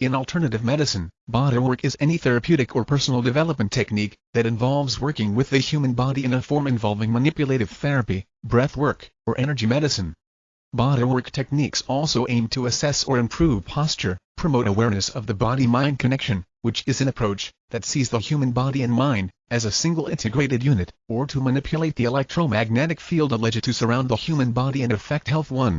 In alternative medicine, bodywork is any therapeutic or personal development technique that involves working with the human body in a form involving manipulative therapy, breath work, or energy medicine. Bodywork techniques also aim to assess or improve posture, promote awareness of the body-mind connection, which is an approach that sees the human body and mind as a single integrated unit, or to manipulate the electromagnetic field alleged to surround the human body and affect health. 1.